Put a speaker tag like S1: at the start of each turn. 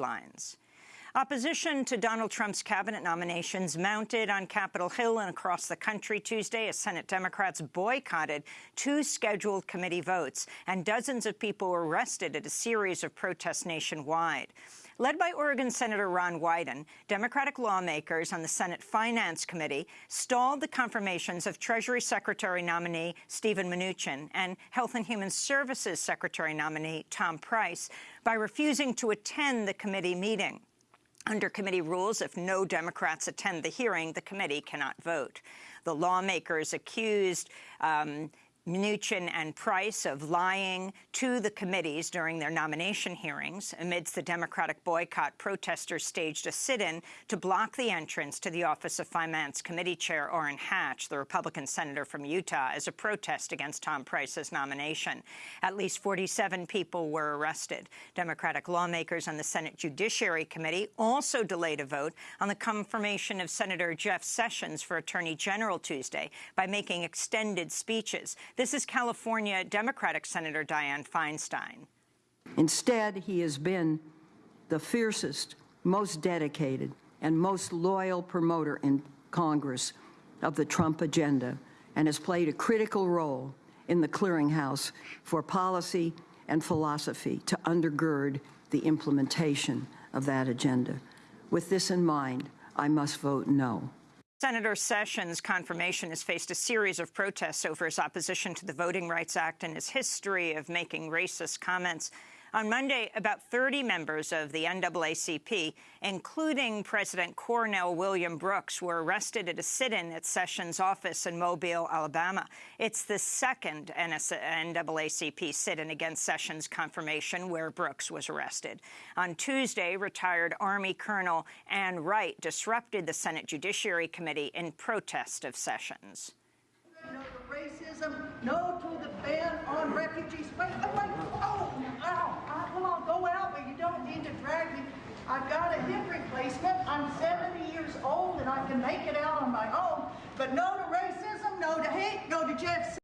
S1: lines. Opposition to Donald Trump's cabinet nominations mounted on Capitol Hill and across the country Tuesday as Senate Democrats boycotted two scheduled committee votes, and dozens of people were arrested at a series of protests nationwide. Led by Oregon Senator Ron Wyden, Democratic lawmakers on the Senate Finance Committee stalled the confirmations of Treasury Secretary nominee Stephen Mnuchin and Health and Human Services Secretary nominee Tom Price by refusing to attend the committee meeting. Under committee rules, if no Democrats attend the hearing, the committee cannot vote. The lawmakers accused um, Mnuchin and Price of lying to the committees during their nomination hearings. Amidst the Democratic boycott, protesters staged a sit-in to block the entrance to the Office of Finance Committee Chair Orrin Hatch, the Republican senator from Utah, as a protest against Tom Price's nomination. At least 47 people were arrested. Democratic lawmakers on the Senate Judiciary Committee also delayed a vote on the confirmation of Senator Jeff Sessions for Attorney General Tuesday by making extended speeches. This is California Democratic Senator Dianne Feinstein.
S2: Instead, he has been the fiercest, most dedicated, and most loyal promoter in Congress of the Trump agenda and has played a critical role in the clearinghouse for policy and philosophy to undergird the implementation of that agenda. With this in mind, I must vote no.
S1: Senator Sessions' confirmation has faced a series of protests over his opposition to the Voting Rights Act and his history of making racist comments. On Monday, about 30 members of the NAACP, including President Cornell William Brooks, were arrested at a sit-in at Sessions' office in Mobile, Alabama. It's the second NAACP sit-in against Sessions' confirmation where Brooks was arrested. On Tuesday, retired Army Colonel Ann Wright disrupted the Senate Judiciary Committee in protest of Sessions.
S3: No to racism, no to the ban on refugees. I'm like, I'm 70 years old and I can make it out on my own. But no to racism, no to hate, no to